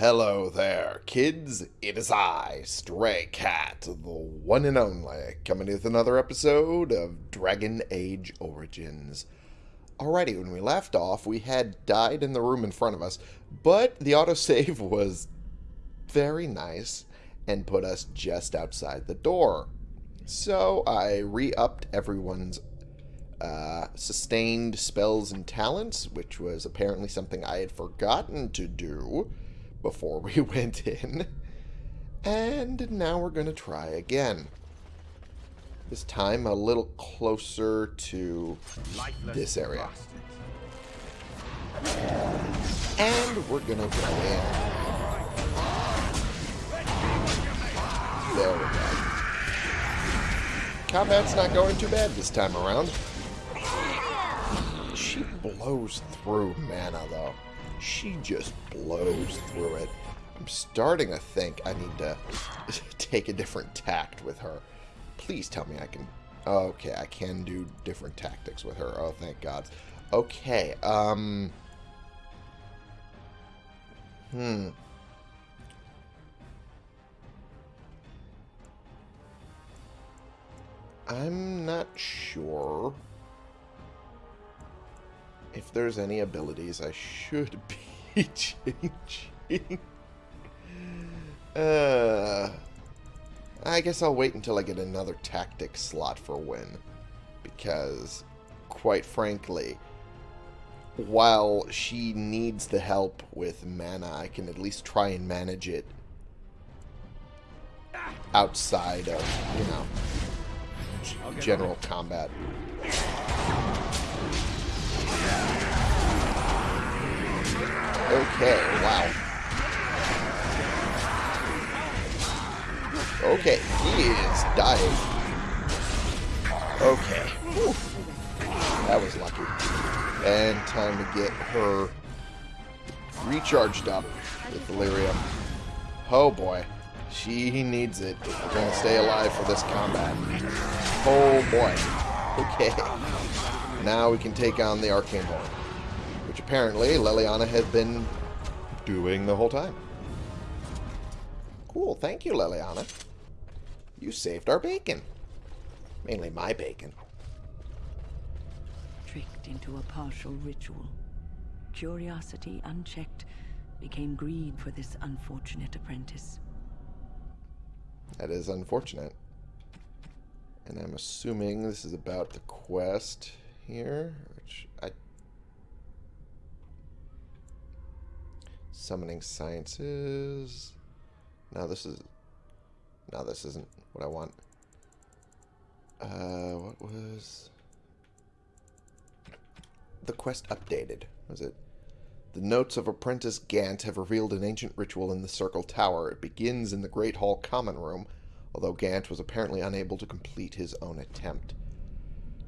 Hello there, kids. It is I, Stray Cat, the one and only, coming with another episode of Dragon Age Origins. Alrighty, when we left off, we had died in the room in front of us, but the autosave was very nice and put us just outside the door. So I re-upped everyone's uh, sustained spells and talents, which was apparently something I had forgotten to do before we went in. And now we're going to try again. This time a little closer to this area. And we're going to go in. There we go. Combat's not going too bad this time around. She blows through mana, though. She just blows through it. I'm starting to think I need to take a different tact with her. Please tell me I can... Okay, I can do different tactics with her. Oh, thank God. Okay, um... Hmm. I'm not sure if there's any abilities I should be changing. Uh, I guess I'll wait until I get another tactic slot for Wynne. Because, quite frankly, while she needs the help with mana, I can at least try and manage it outside of, you know, general combat. Okay, wow. Okay, he is dying. Okay. Whew. That was lucky. And time to get her recharged up with delirium. Oh boy. She needs it we're going to stay alive for this combat. Oh boy. Okay. Now we can take on the Arcane Horror which apparently Leliana had been doing the whole time. Cool, thank you, Leliana. You saved our bacon. Mainly my bacon. Tricked into a partial ritual. Curiosity unchecked became greed for this unfortunate apprentice. That is unfortunate. And I'm assuming this is about the quest here, which I Summoning Sciences. Now this is... No, this isn't what I want. Uh, what was... The quest updated. Was it? The notes of Apprentice Gant have revealed an ancient ritual in the Circle Tower. It begins in the Great Hall Common Room, although Gant was apparently unable to complete his own attempt.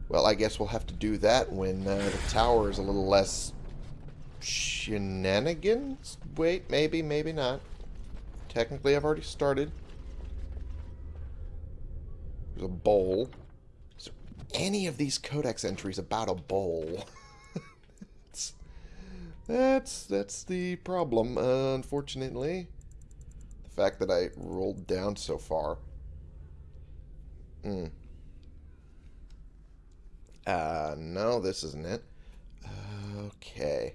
Well, I guess we'll have to do that when uh, the tower is a little less shenanigans? Wait, maybe, maybe not. Technically, I've already started. There's a bowl. Is any of these codex entries about a bowl? that's, that's, that's the problem, uh, unfortunately. The fact that I rolled down so far. Hmm. Uh, no, this isn't it. Okay.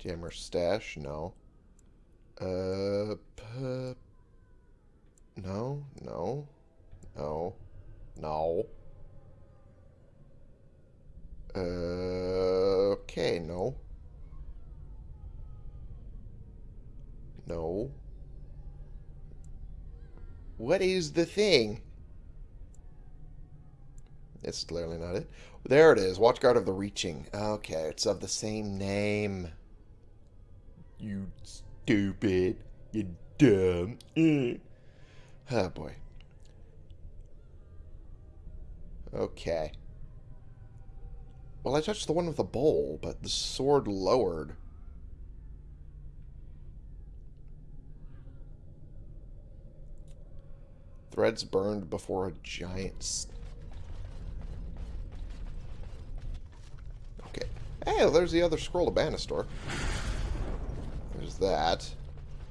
Jammer stash? No. Uh, no, no, no, no. Uh, okay, no. No. What is the thing? It's clearly not it. There it is. Watchguard of the Reaching. Okay, it's of the same name. You stupid. You dumb. oh, boy. Okay. Well, I touched the one with the bowl, but the sword lowered. Threads burned before a giant... Okay. Hey, there's the other scroll of Banastor that.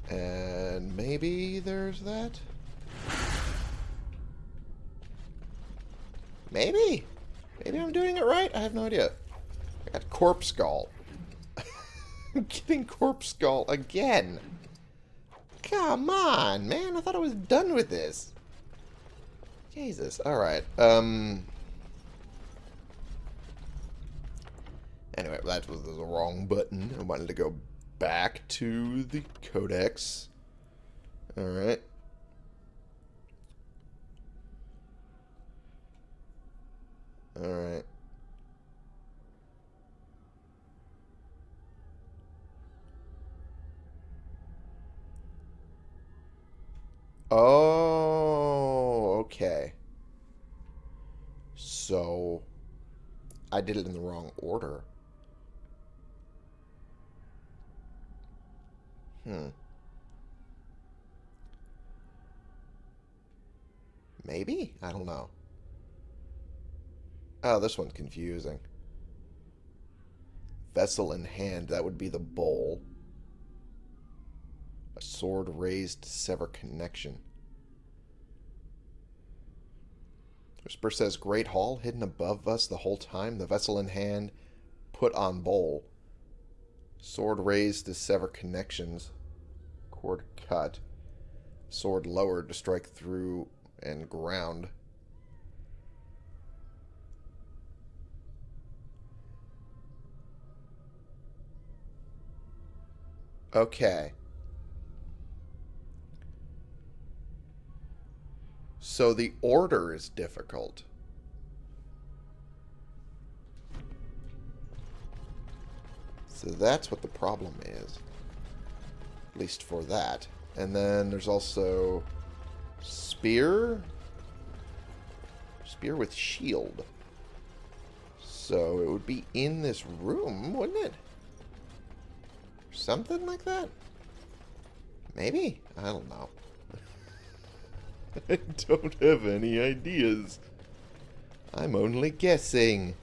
And maybe there's that? Maybe. Maybe I'm doing it right. I have no idea. I got Corpse Skull. I'm getting Corpse Skull again. Come on, man. I thought I was done with this. Jesus. Alright. Um... Anyway, that was the wrong button. I wanted to go back to the codex. Alright. Alright. Oh, okay. So, I did it in the wrong order. Hmm. Maybe? I don't know. Oh, this one's confusing. Vessel in hand, that would be the bowl. A sword raised to sever connection. Whisper says, Great Hall, hidden above us the whole time. The vessel in hand, put on bowl. Sword raised to sever connections. Cord cut. Sword lowered to strike through and ground. Okay. So the order is difficult. So that's what the problem is. At least for that. And then there's also spear. Spear with shield. So it would be in this room, wouldn't it? Something like that? Maybe? I don't know. I don't have any ideas. I'm only guessing.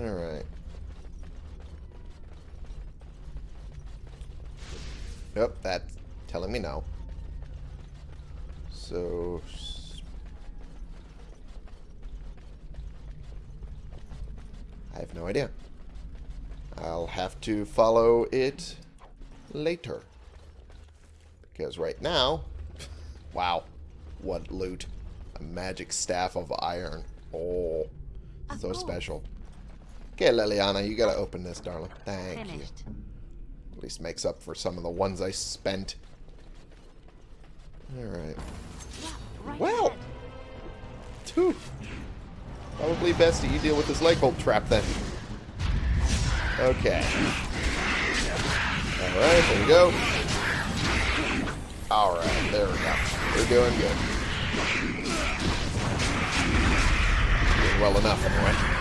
Alright. Yep, that's telling me no. So... I have no idea. I'll have to follow it later. Because right now... wow. What loot. A magic staff of iron. Oh. So oh. special. Okay, Leliana, you gotta open this, darling. Thank Finished. you. At least makes up for some of the ones I spent. Alright. Yeah, right well! Two. Probably best that you deal with this leg bolt trap then. Okay. Alright, there we go. Alright, there we go. We're doing good. Doing well enough, anyway.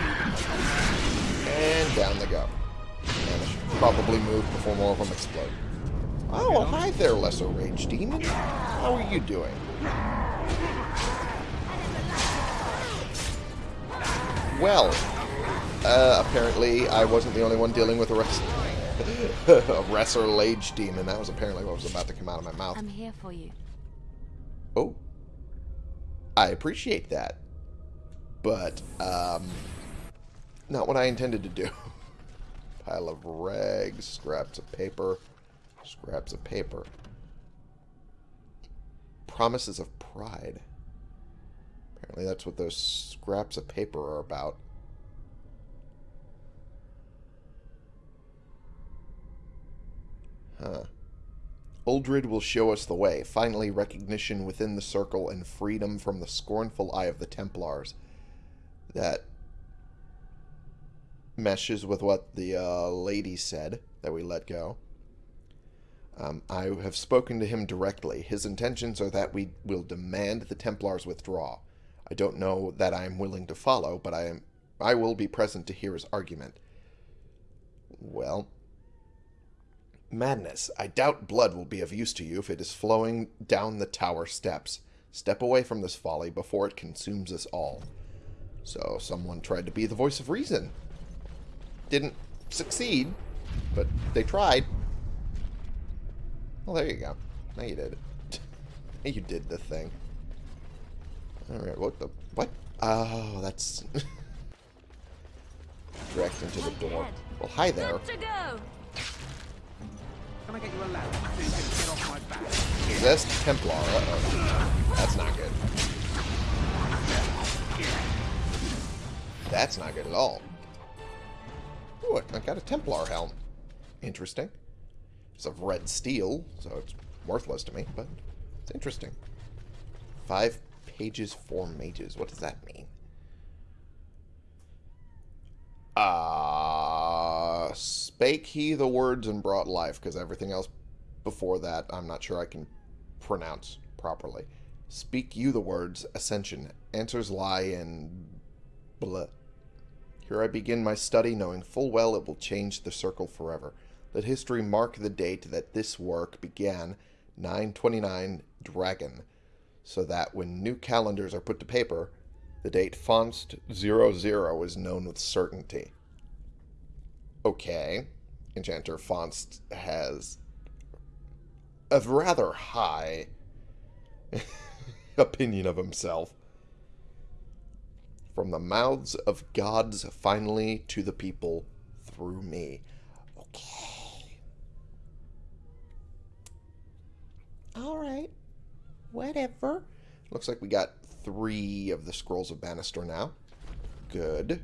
And down they go. And I should probably move before more of them explode. Oh, well, hi there, Lesser Rage Demon. How are you doing? Well, uh, apparently I wasn't the only one dealing with a rest a Lesser Rage Demon. That was apparently what was about to come out of my mouth. I'm here for you. Oh. I appreciate that. But, um, not what I intended to do. Pile of rags, scraps of paper, scraps of paper. Promises of pride. Apparently that's what those scraps of paper are about. Huh. Uldred will show us the way. Finally, recognition within the circle and freedom from the scornful eye of the Templars. That meshes with what the uh, lady said that we let go. Um, I have spoken to him directly. His intentions are that we will demand the Templars withdraw. I don't know that I am willing to follow, but I am I will be present to hear his argument. Well, madness. I doubt blood will be of use to you if it is flowing down the tower steps. Step away from this folly before it consumes us all. So someone tried to be the voice of reason. Didn't succeed, but they tried. Well, there you go. Now you did it. you did the thing. Alright, what the... What? Oh, that's... direct into the door. Well, hi there. Good to go. Can I get you a lamp so you can get off my back? Possessed Templar. Uh-oh. That's not good. That's not good at all. Ooh, I got a Templar helm. Interesting. It's of red steel, so it's worthless to me, but it's interesting. Five pages, four mages. What does that mean? Uh, spake he the words and brought life, because everything else before that I'm not sure I can pronounce properly. Speak you the words, ascension. Answers lie in blah. Here I begin my study, knowing full well it will change the circle forever. Let history mark the date that this work began, 929 Dragon, so that when new calendars are put to paper, the date Fonst 00 is known with certainty. Okay. Enchanter Fonst has a rather high opinion of himself. From the mouths of gods finally to the people through me. Okay. Alright. Whatever. Looks like we got three of the Scrolls of Banastor now. Good.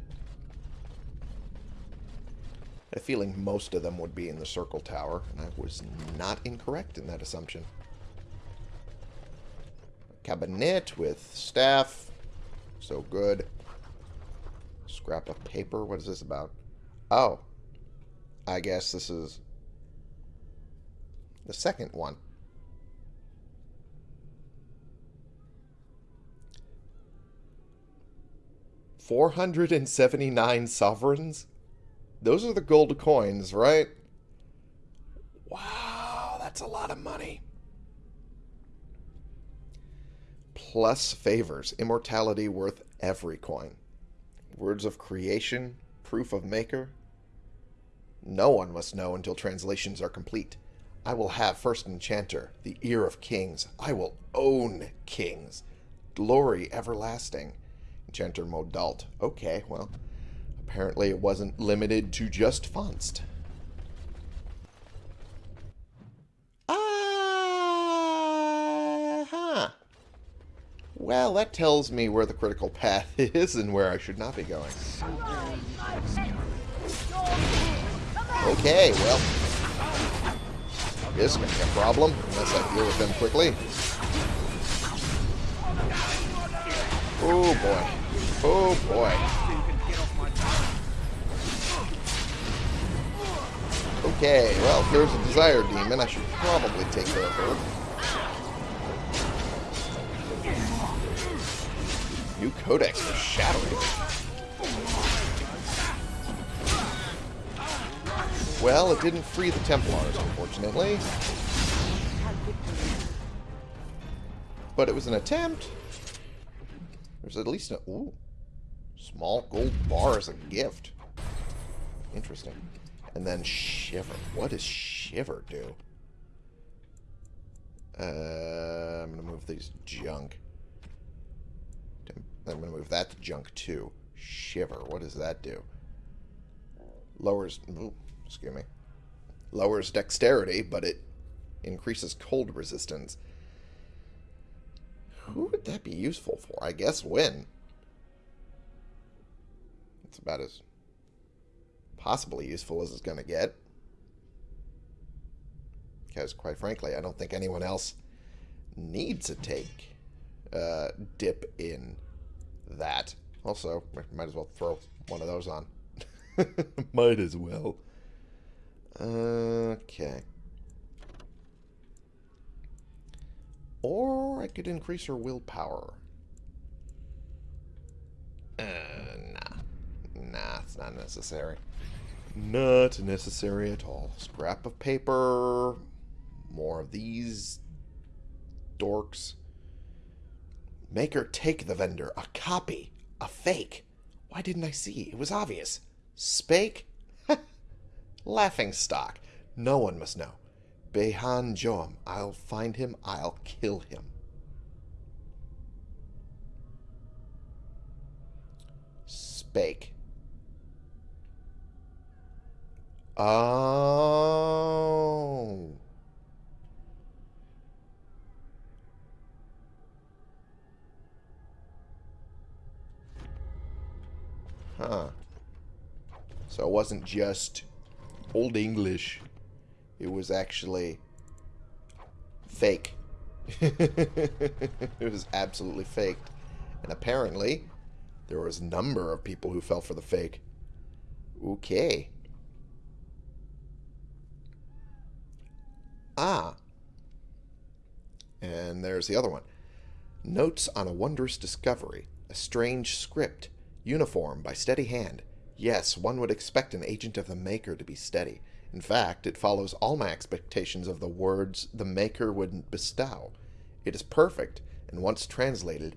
A feeling most of them would be in the Circle Tower, and I was not incorrect in that assumption. Cabinet with staff. So good. Scrap of paper. What is this about? Oh. I guess this is the second one. Four hundred and seventy-nine sovereigns? Those are the gold coins, right? Wow, that's a lot of money. Plus favors. Immortality worth every coin. Words of creation. Proof of maker. No one must know until translations are complete. I will have first enchanter, the ear of kings. I will own kings. Glory everlasting. Enchanter Modalt. Okay, well, apparently it wasn't limited to just Fonst. Ah, Well, that tells me where the critical path is and where I should not be going. Okay, well. This may be a problem, unless I deal with them quickly. Oh boy. Oh boy. Okay, well, there's a Desire Demon, I should probably take care of her. New Codex for Shattering. Well, it didn't free the Templars, unfortunately. But it was an attempt. There's at least a... Ooh. Small gold bar as a gift. Interesting. And then Shiver. What does Shiver do? Uh, I'm going to move these junk. I'm going to move that to junk too. Shiver. What does that do? Lowers... Ooh, excuse me. Lowers dexterity, but it increases cold resistance. Who would that be useful for? I guess Wynne. It's about as possibly useful as it's going to get. Because, quite frankly, I don't think anyone else needs to take uh, dip in that. Also, might as well throw one of those on. might as well. Okay. Or I could increase her willpower. Uh, nah. Nah, it's not necessary. Not necessary at all. Scrap of paper. More of these dorks. Make her take the vendor. A copy. A fake. Why didn't I see? It was obvious. Spake? Laughing stock. No one must know. Behad Jom. I'll find him. I'll kill him. Spake. Oh. Huh. So it wasn't just Old English. It was actually fake. it was absolutely faked. And apparently, there was a number of people who fell for the fake. Okay. Ah. And there's the other one. Notes on a wondrous discovery. A strange script. Uniform by steady hand. Yes, one would expect an agent of the Maker to be steady. In fact, it follows all my expectations of the words the Maker would bestow. It is perfect, and once translated,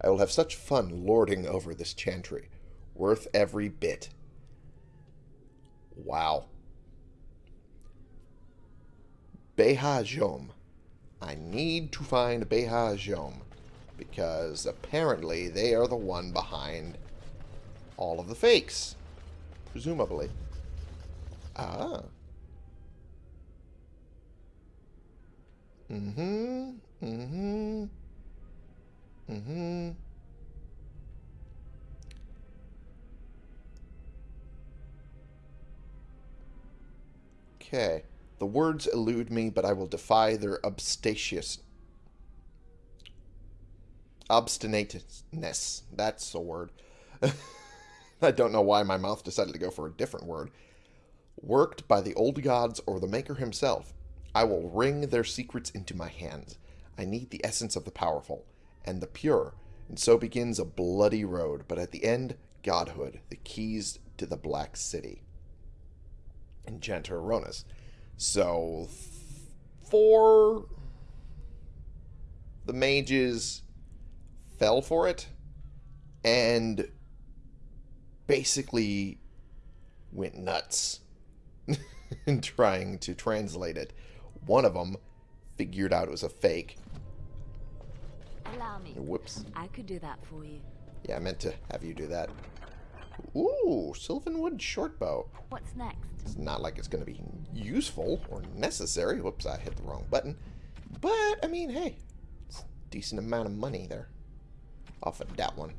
I will have such fun lording over this chantry. Worth every bit. Wow. Behad Jom. I need to find Behad Jom, because apparently they are the one behind all of the fakes. Presumably. Ah. Mm-hmm. Mm-hmm. Mm-hmm. Okay. The words elude me, but I will defy their obstatious obstinateness. That's a word. I don't know why my mouth decided to go for a different word. Worked by the old gods or the Maker himself, I will wring their secrets into my hands. I need the essence of the powerful and the pure, and so begins a bloody road, but at the end, godhood, the keys to the Black City. Enchanter Aronis. So, four the mages fell for it and basically went nuts in trying to translate it. One of them figured out it was a fake. Allow me. Whoops. I could do that for you. Yeah, I meant to have you do that. Ooh, Sylvanwood shortbow. What's next? It's not like it's going to be useful or necessary. Whoops, I hit the wrong button. But, I mean, hey, it's a decent amount of money there off of that one.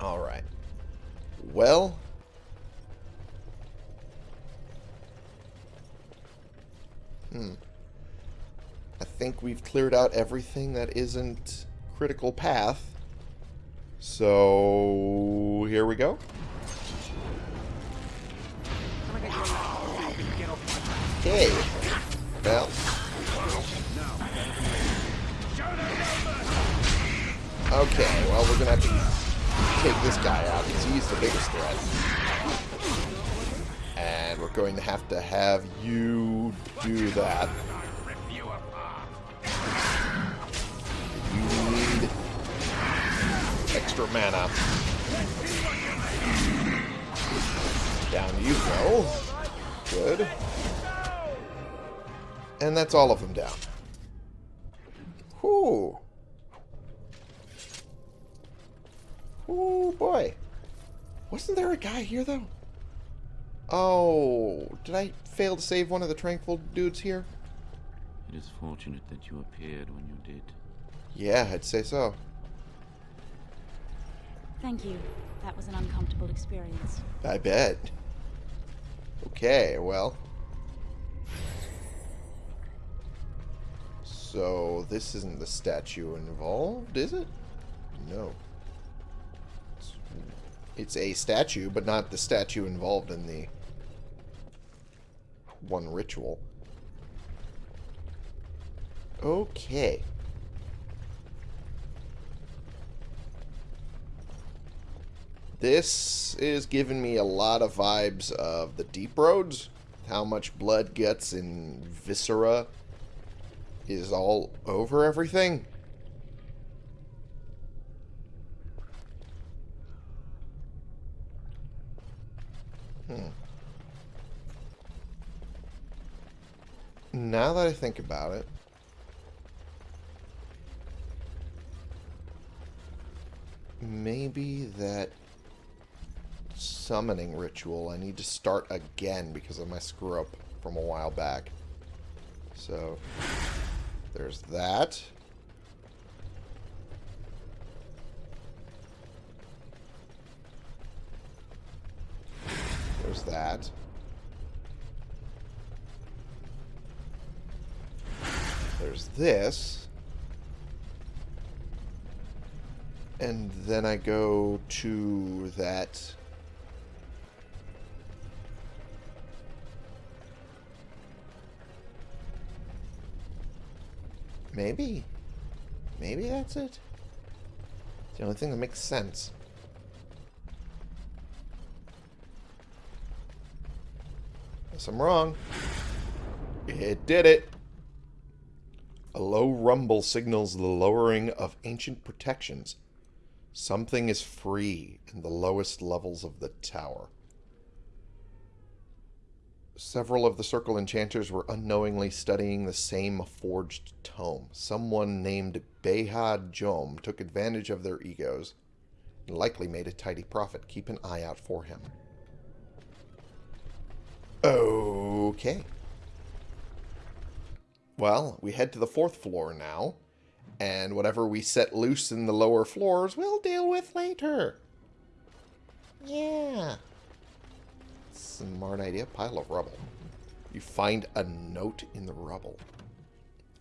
Alright. Well... Hmm. I think we've cleared out everything that isn't critical path. So, here we go. Okay. Well, okay, well, we're going to have to take this guy out because he's the biggest threat. And we're going to have to have you do that. You. Need extra mana. Down you go. Good. And that's all of them down. Whew. Oh boy. Wasn't there a guy here though? Oh, did I fail to save one of the tranquil dudes here? It is fortunate that you appeared when you did. Yeah, I'd say so. Thank you. That was an uncomfortable experience. I bet. Okay, well. So, this isn't the statue involved, is it? No. It's, a statue, but not the statue involved in the one ritual. Okay. This is giving me a lot of vibes of the Deep Roads. How much blood, guts, and viscera is all over everything. Hmm. Now that I think about it, maybe that summoning ritual I need to start again because of my screw up from a while back. So, there's that. There's that. There's this. And then I go to that... Maybe. Maybe that's it. It's the only thing that makes sense. Guess I'm wrong. It did it. A low rumble signals the lowering of ancient protections. Something is free in the lowest levels of the tower. Several of the Circle Enchanters were unknowingly studying the same forged tome. Someone named Behad Jom took advantage of their egos and likely made a tidy profit. Keep an eye out for him. Okay. Well, we head to the fourth floor now, and whatever we set loose in the lower floors, we'll deal with later. Yeah. Smart idea. Pile of rubble. You find a note in the rubble.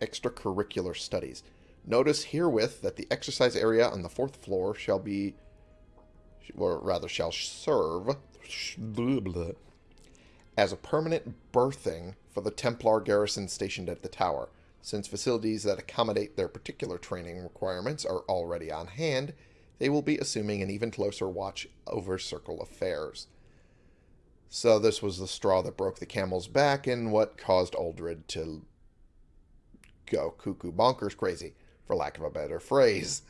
Extracurricular studies. Notice herewith that the exercise area on the fourth floor shall be, or rather shall serve, as a permanent berthing for the Templar garrison stationed at the tower. Since facilities that accommodate their particular training requirements are already on hand, they will be assuming an even closer watch over Circle affairs. So this was the straw that broke the camel's back and what caused Uldred to go cuckoo bonkers crazy, for lack of a better phrase.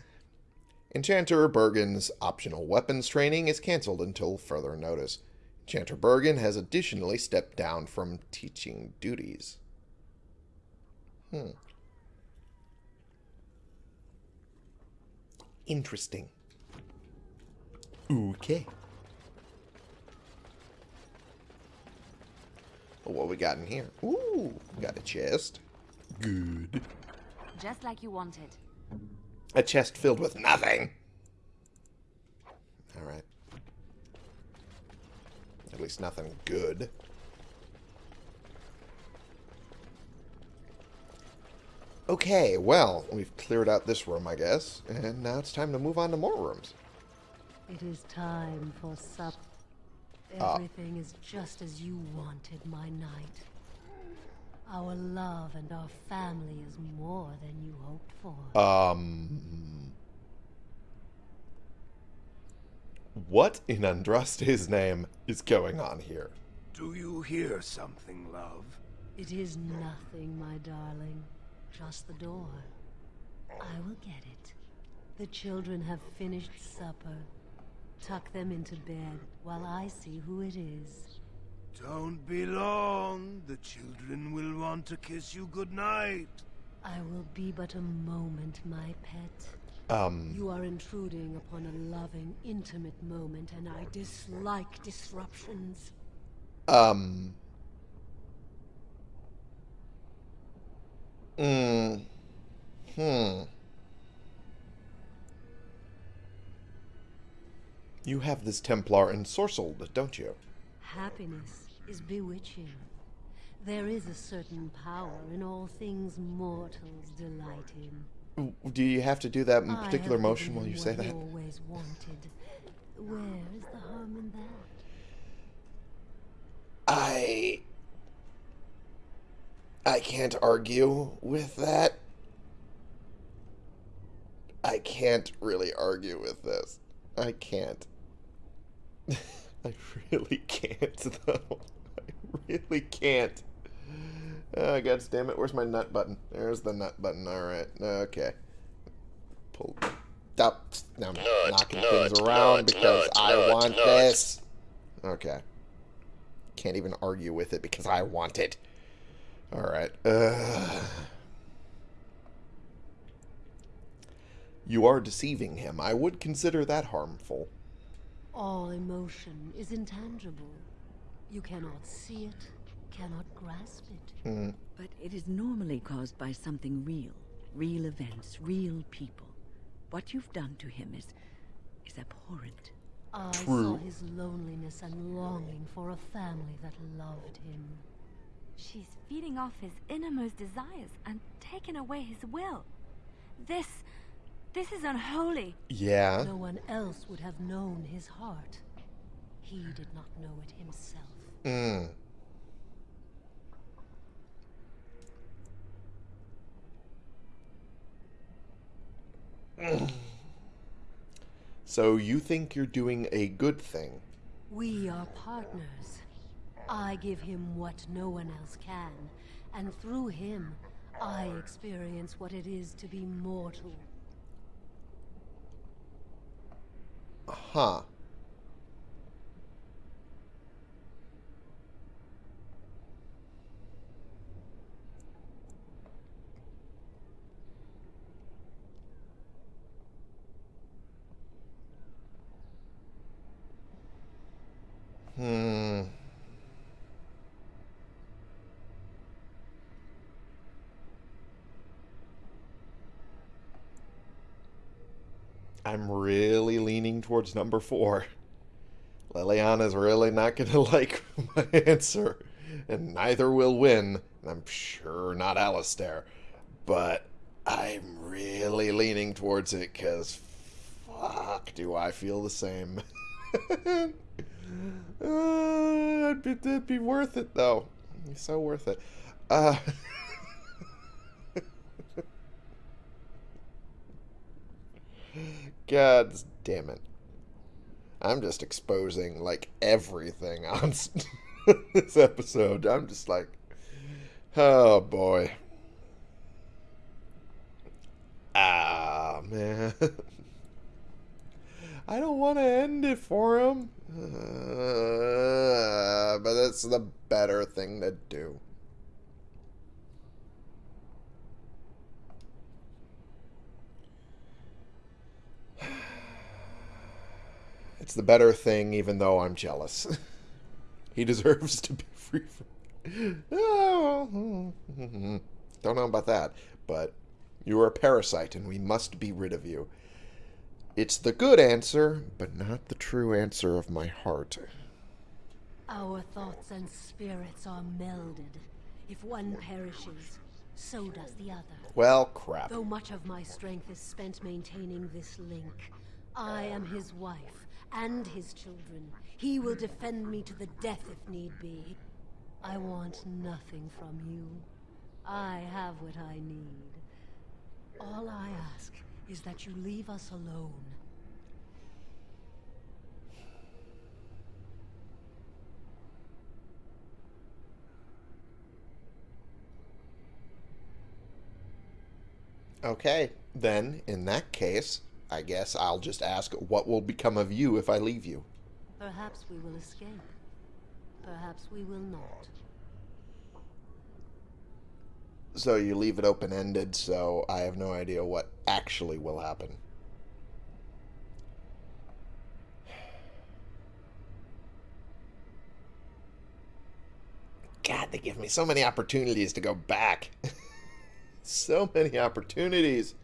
Enchanter Bergen's optional weapons training is cancelled until further notice. Enchanter Bergen has additionally stepped down from teaching duties. Hmm. Interesting. Okay. What we got in here? Ooh, got a chest. Good. Just like you wanted. A chest filled with nothing. Alright. At least nothing good. Okay, well, we've cleared out this room, I guess. And now it's time to move on to more rooms. It is time for sup. Ah. Everything is just as you wanted, my knight. Our love and our family is more than you hoped for. Um... What in Andraste's name is going on here? Do you hear something, love? it is nothing, my darling. Just the door. I will get it. The children have finished supper. Tuck them into bed while I see who it is. Don't be long. The children will want to kiss you goodnight. I will be but a moment, my pet. Um, You are intruding upon a loving, intimate moment, and I dislike disruptions. um... Mm, hmm. You have this Templar ensorcelled, don't you? Happiness is bewitching. There is a certain power in all things mortals delight in. Do you have to do that I particular motion while you you say that? always wanted. Where is the harm in that? I... I can't argue with that. I can't really argue with this. I can't. I really can't, though. I really can't. Oh, God damn it. Where's my nut button? There's the nut button. Alright. Okay. Pull. Stop. Now I'm knocking things around because I want this. Okay. can't even argue with it because I want it. Alright. Uh... You are deceiving him. I would consider that harmful. All emotion is intangible. You cannot see it, cannot grasp it. But it is normally caused by something real. Real events, real people. What you've done to him is... is abhorrent. I True. saw his loneliness and longing for a family that loved him. She's feeding off his innermost desires and taking away his will. This. this is unholy. Yeah. No one else would have known his heart. He did not know it himself. Mm. So you think you're doing a good thing? We are partners. I give him what no one else can, and through him, I experience what it is to be mortal. Huh. Hmm. I'm really leaning towards number four. Leliana's really not going to like my answer, and neither will Wynne, and I'm sure not Alistair. But I'm really leaning towards it because fuck, do I feel the same. uh, it'd, be, it'd be worth it, though. So worth it. Uh, God damn it. I'm just exposing like everything on this episode. I'm just like, oh boy. Ah, man. I don't want to end it for him. Uh, but that's the better thing to do. It's the better thing, even though I'm jealous. he deserves to be free from. Oh, don't know about that, but you are a parasite, and we must be rid of you. It's the good answer, but not the true answer of my heart. Our thoughts and spirits are melded. If one perishes, so does the other. Well, crap. Though much of my strength is spent maintaining this link, I am his wife and his children. He will defend me to the death if need be. I want nothing from you. I have what I need. All I ask is that you leave us alone. Okay, then, in that case, I guess I'll just ask what will become of you if I leave you? Perhaps we will escape. Perhaps we will not. So you leave it open ended, so I have no idea what actually will happen. God, they give me so many opportunities to go back. so many opportunities.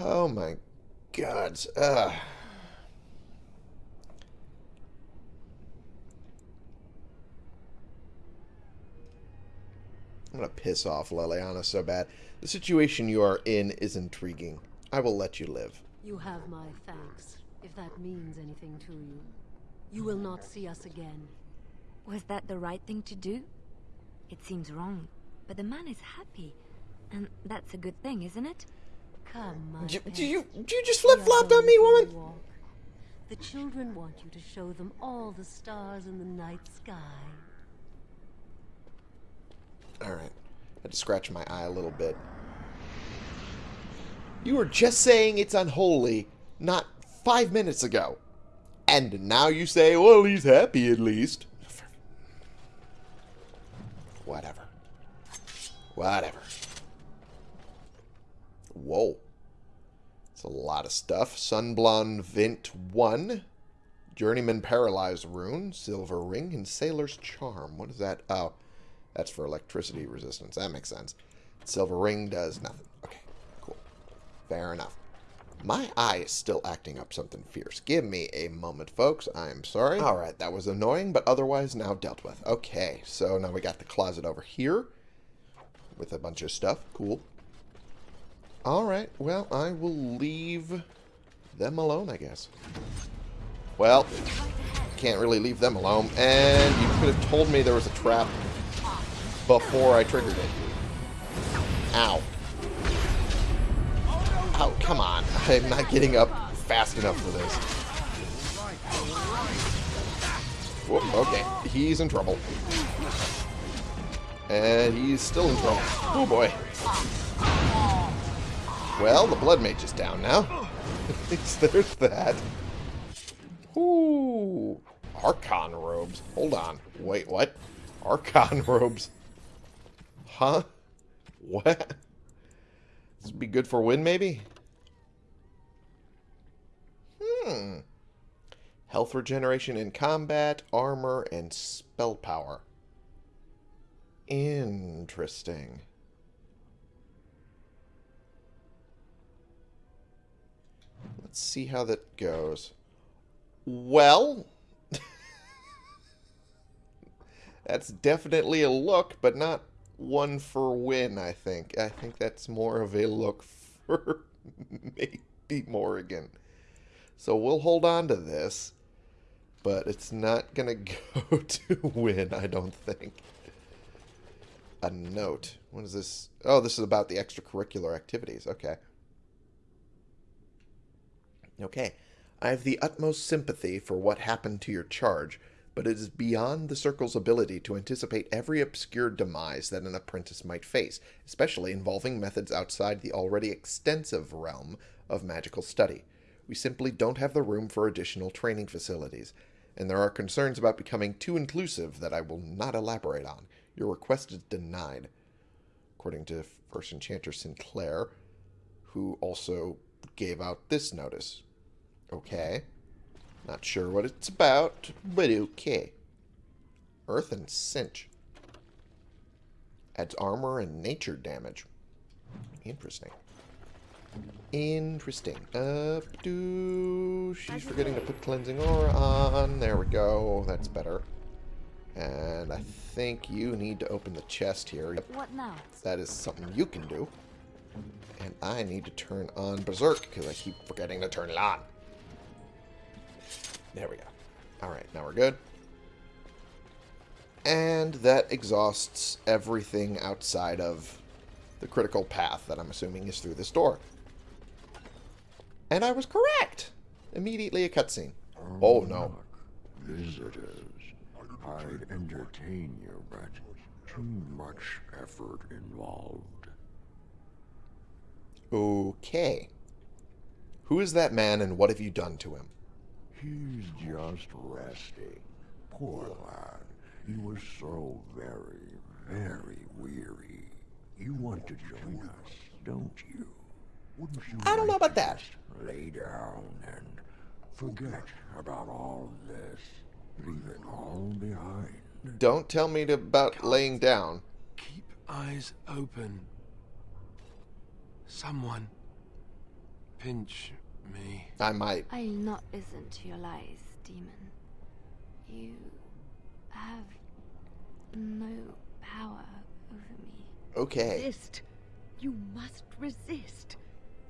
Oh my god. Ugh. I'm gonna piss off Leliana so bad. The situation you are in is intriguing. I will let you live. You have my thanks, if that means anything to you. You will not see us again. Was that the right thing to do? It seems wrong, but the man is happy. And that's a good thing, isn't it? Come, do, do you do you just flip flopped on me, woman? The children want you to show them all the stars in the night sky. All right, I had to scratch my eye a little bit. You were just saying it's unholy, not five minutes ago, and now you say, "Well, he's happy at least." Whatever. Whatever. Whoa. It's a lot of stuff. Sunblonde Vint 1. Journeyman Paralyzed Rune. Silver Ring. And Sailor's Charm. What is that? Oh, that's for electricity resistance. That makes sense. Silver Ring does nothing. Okay, cool. Fair enough. My eye is still acting up something fierce. Give me a moment, folks. I'm sorry. Alright, that was annoying, but otherwise now dealt with. Okay, so now we got the closet over here with a bunch of stuff. Cool. Alright, well, I will leave them alone, I guess. Well, can't really leave them alone. And you could have told me there was a trap before I triggered it. Ow. Oh, come on. I'm not getting up fast enough for this. Whoop, okay. He's in trouble. And he's still in trouble. Oh, boy. Well, the Blood Mage is down now. At least there's that. Ooh. Archon robes. Hold on. Wait, what? Archon robes. Huh? What? This would be good for Wynne, maybe? Hmm. Health regeneration in combat, armor, and spell power. Interesting. Let's see how that goes. Well, that's definitely a look, but not one for Wynne, I think. I think that's more of a look for maybe Morrigan. So we'll hold on to this, but it's not going to go to Wynne, I don't think. A note. What is this? Oh, this is about the extracurricular activities. Okay. Okay. I have the utmost sympathy for what happened to your charge, but it is beyond the Circle's ability to anticipate every obscure demise that an apprentice might face, especially involving methods outside the already extensive realm of magical study. We simply don't have the room for additional training facilities, and there are concerns about becoming too inclusive that I will not elaborate on. Your request is denied. According to First Enchanter Sinclair, who also gave out this notice. Okay. Not sure what it's about, but okay. Earth and Cinch. Adds armor and nature damage. Interesting. Interesting. Uh, do she's forgetting to put cleansing aura on. There we go. That's better. And I think you need to open the chest here. What now? That is something you can do. And I need to turn on Berserk because I keep forgetting to turn it on. There we go. Alright, now we're good. And that exhausts everything outside of the critical path that I'm assuming is through this door. And I was correct! Immediately a cutscene. Oh no. Visitors, I'd entertain you, but too much effort involved. Okay. Who is that man and what have you done to him? He's just resting. Poor lad. He was so very, very weary. You want to join us, don't you? Wouldn't you I don't know about that. Lay down and forget about all this. Leave it all behind. Don't tell me to, about laying down. Keep eyes open. Someone pinch me. I might. I'll not listen to your lies, demon. You have no power over me. Okay. Resist. You must resist.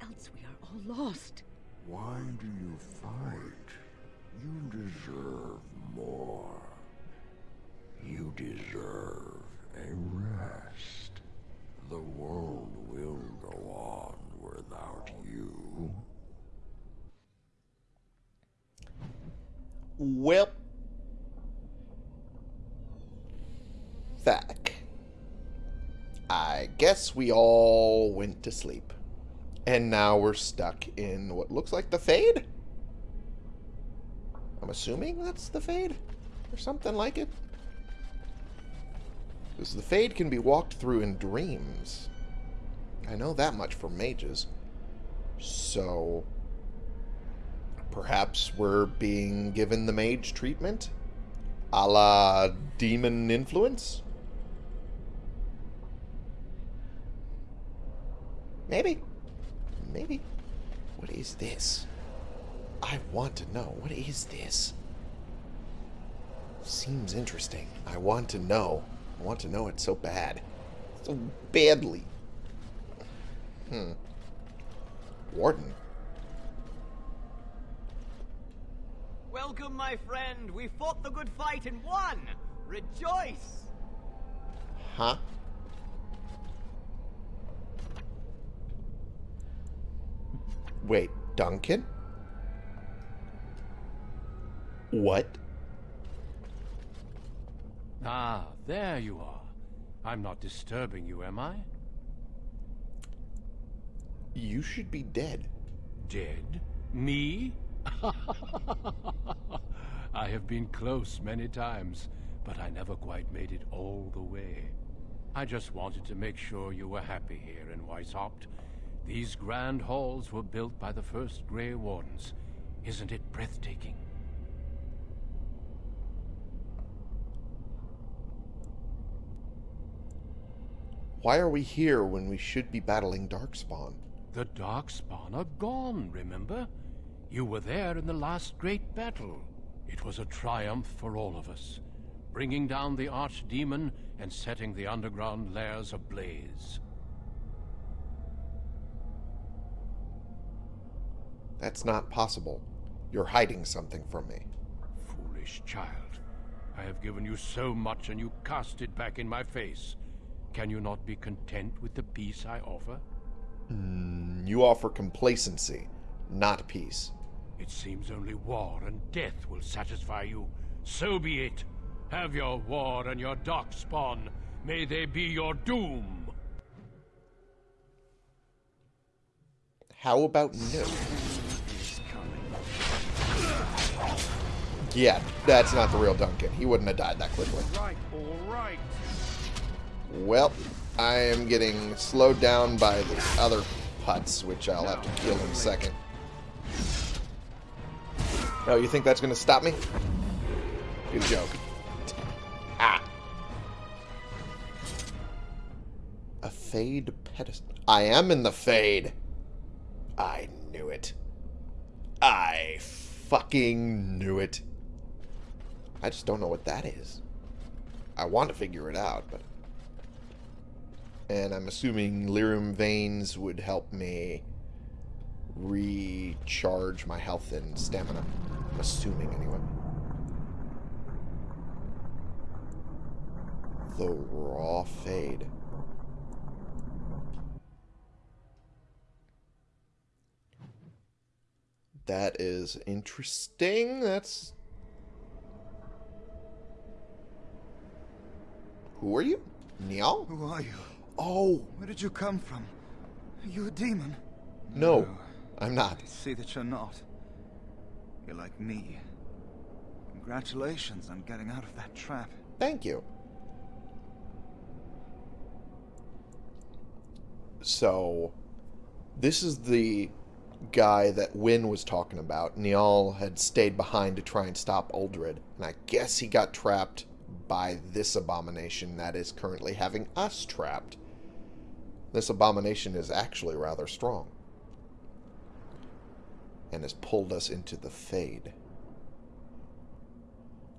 Else we are all lost. Why do you fight? You deserve more. You deserve a rest. The world will go on without you. Well. Thack. I guess we all went to sleep. And now we're stuck in what looks like the Fade? I'm assuming that's the Fade? Or something like it? Because the Fade can be walked through in dreams. I know that much from mages. So, perhaps we're being given the mage treatment? A la demon influence? Maybe. Maybe. What is this? I want to know. What is this? Seems interesting. I want to know. I want to know it so bad. So badly. Hmm. Warden. Welcome, my friend. We fought the good fight and won. Rejoice. Huh? Wait, Duncan? What? Ah, there you are. I'm not disturbing you, am I? You should be dead. Dead? Me? I have been close many times, but I never quite made it all the way. I just wanted to make sure you were happy here in Weishaupt. These grand halls were built by the first Grey Wardens. Isn't it breathtaking? Why are we here when we should be battling Darkspawn? The Darkspawn are gone, remember? You were there in the last great battle. It was a triumph for all of us, bringing down the Archdemon and setting the underground lairs ablaze. That's not possible. You're hiding something from me. Foolish child. I have given you so much and you cast it back in my face. Can you not be content with the peace I offer? Mm, you offer complacency, not peace. It seems only war and death will satisfy you. So be it. Have your war and your darkspawn. May they be your doom. How about no? Yeah, that's not the real Duncan. He wouldn't have died that quickly. Right, all right. Well, I am getting slowed down by the other putts, which I'll have to kill in a second. Oh, you think that's going to stop me? Good joke. Ah. A fade pedestal. I am in the fade. I knew it. I fucking knew it. I just don't know what that is. I want to figure it out, but... And I'm assuming lyrium veins would help me recharge my health and stamina. Assuming, anyway. The raw fade. That is interesting. That's... Who are you? Niall? Who are you? Oh, Where did you come from? Are you a demon? no. I'm not. I see that you're not. You're like me. Congratulations on getting out of that trap. Thank you. So, this is the guy that Wynne was talking about. Niall had stayed behind to try and stop Uldred. And I guess he got trapped by this abomination that is currently having us trapped. This abomination is actually rather strong. And has pulled us into the Fade.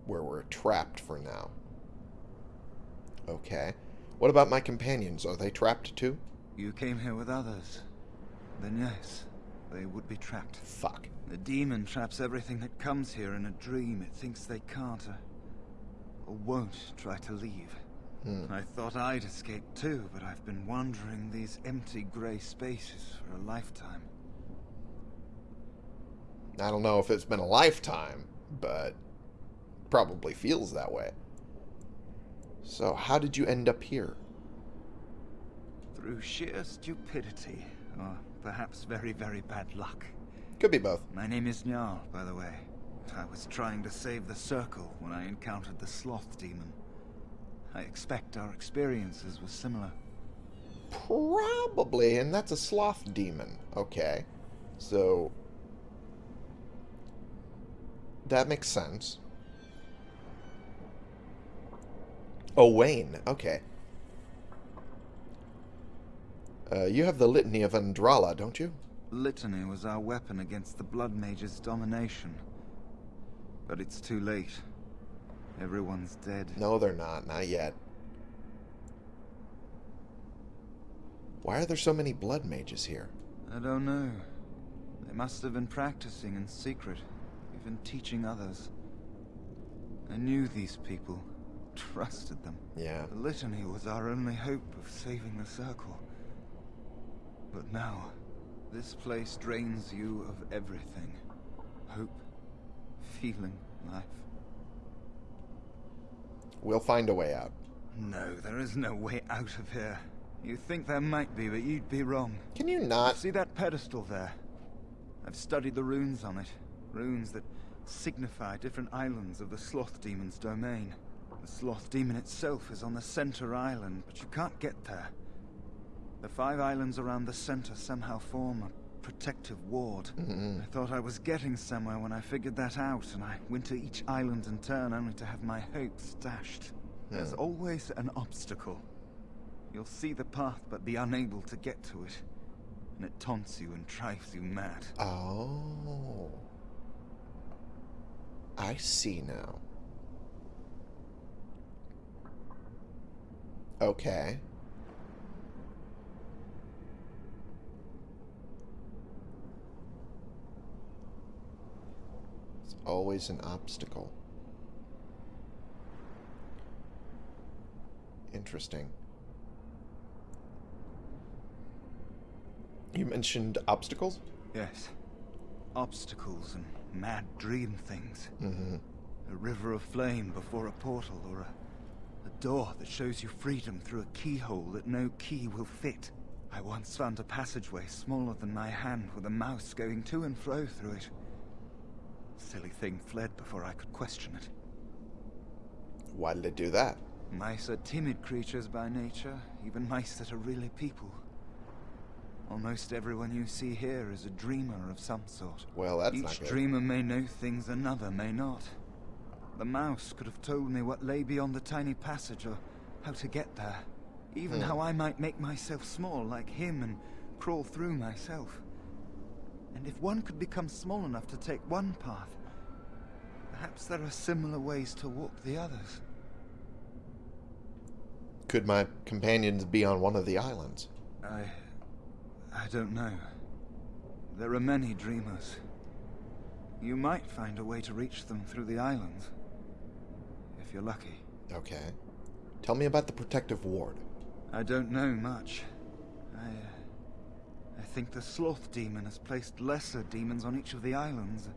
Where we're trapped for now. Okay. What about my companions? Are they trapped too? You came here with others. Then yes, they would be trapped. Fuck. The demon traps everything that comes here in a dream it thinks they can't or, or won't try to leave. Hmm. I thought I'd escape too, but I've been wandering these empty grey spaces for a lifetime. I don't know if it's been a lifetime, but probably feels that way. So, how did you end up here? Through sheer stupidity, or perhaps very, very bad luck. Could be both. My name is Niall, by the way. I was trying to save the Circle when I encountered the Sloth Demon. I expect our experiences were similar. Probably, and that's a sloth demon. Okay. So. That makes sense. Oh, Wayne. Okay. Uh, you have the Litany of Adralla, don't you? Litany was our weapon against the Blood Mage's domination. But it's too late. Everyone's dead. No, they're not. Not yet. Why are there so many blood mages here? I don't know. They must have been practicing in secret, even teaching others. I knew these people, trusted them. Yeah. The litany was our only hope of saving the circle. But now, this place drains you of everything. Hope, feeling, life. We'll find a way out. No, there is no way out of here. You think there might be, but you'd be wrong. Can you not? See that pedestal there? I've studied the runes on it. Runes that signify different islands of the Sloth Demon's domain. The Sloth Demon itself is on the center island, but you can't get there. The five islands around the center somehow form a protective ward. Mm-hmm. I thought I was getting somewhere when I figured that out, and I went to each island in turn only to have my hopes dashed. There's Hmm. always an obstacle. You'll see the path but be unable to get to it. And it taunts you and drives you mad. Oh. I see now. Okay. It's always an obstacle. Interesting. You mentioned obstacles? Yes. Obstacles and mad dream things. Mm-hmm. A river of flame before a portal or a, a door that shows you freedom through a keyhole that no key will fit. I once found a passageway smaller than my hand with a mouse going to and fro through it. Silly thing fled before I could question it. Why did it do that? Mice are timid creatures by nature, even mice that are really people. Almost everyone you see here is a dreamer of some sort. Well, that's Each not good. dreamer may know things another may not. The mouse could have told me what lay beyond the tiny passage or how to get there. Even Hmm. how I might make myself small like him and crawl through myself. And if one could become small enough to take one path, perhaps there are similar ways to walk the others. Could my companions be on one of the islands? I. I don't know. There are many dreamers. You might find a way to reach them through the islands. If you're lucky. Okay. Tell me about the protective ward. I don't know much. I. Uh, I think the sloth demon has placed lesser demons on each of the islands.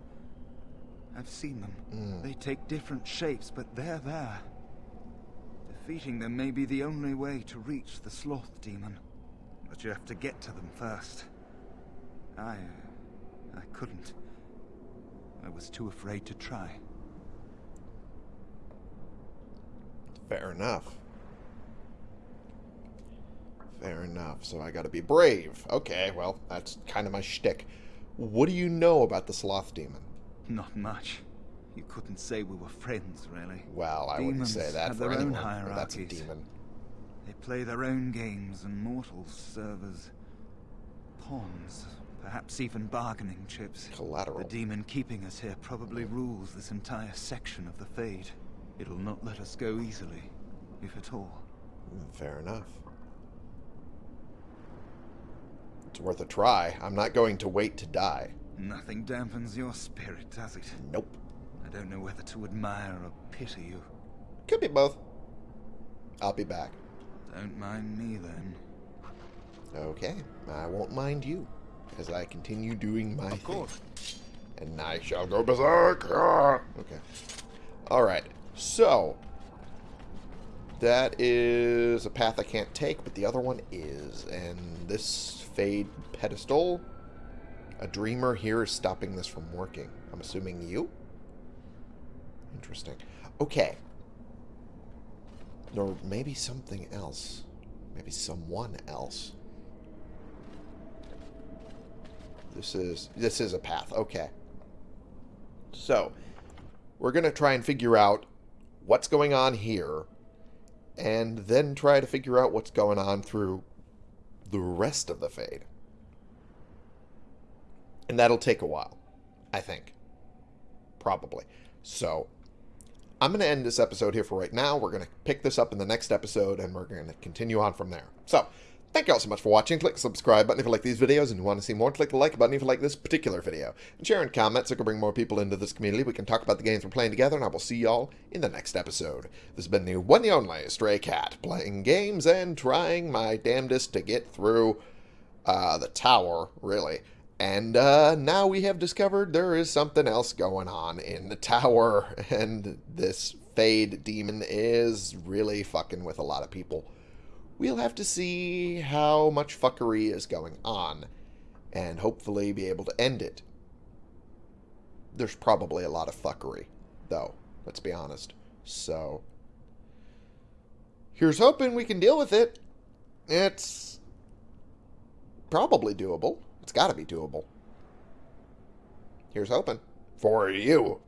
I've seen them. Mm. They take different shapes, but they're there. Defeating them may be the only way to reach the sloth demon. But you have to get to them first. I. Uh, I couldn't. I was too afraid to try. Fair enough. Fair enough. So I gotta be brave. Okay, well, that's kind of my shtick. What do you know about the sloth demon? Not much. You couldn't say we were friends, really. Well, I wouldn't say that for anyone. That's a demon. They play their own games, and mortals serve as pawns, perhaps even bargaining chips. Collateral. The demon keeping us here probably rules this entire section of the Fade. It'll not let us go easily, if at all. Mm, Fair enough. It's worth a try. I'm not going to wait to die. Nothing dampens your spirit, does it? Nope. I don't know whether to admire or pity you. Could be both. I'll be back. Don't mind me then. Okay, I won't mind you as I continue doing my Of course. thing. And I shall go berserk. Ah! Okay. All right. So that is a path I can't take, but the other one is, and this fade pedestal. A dreamer here is stopping this from working. I'm assuming you. Interesting. Okay. Or maybe something else. Maybe someone else. This is this is a path. Okay. So, we're going to try and figure out what's going on here and then try to figure out what's going on through the rest of the fade. And that'll take a while, I think. Probably. So, I'm going to end this episode here for right now. We're going to pick this up in the next episode, and we're going to continue on from there. So, thank you all so much for watching. Click the subscribe button if you like these videos and you want to see more. Click the like button if you like this particular video. And share and comment so we can bring more people into this community. We can talk about the games we're playing together, and I will see y'all in the next episode. This has been the one and only Stray Cat, playing games and trying my damnedest to get through uh, the tower, really. And uh, now we have discovered there is something else going on in the tower, and this Fade demon is really fucking with a lot of people. We'll have to see how much fuckery is going on, and hopefully be able to end it. There's probably a lot of fuckery, though, let's be honest. So, here's hoping we can deal with it. It's probably doable. It's got to be doable. Here's hoping. For you.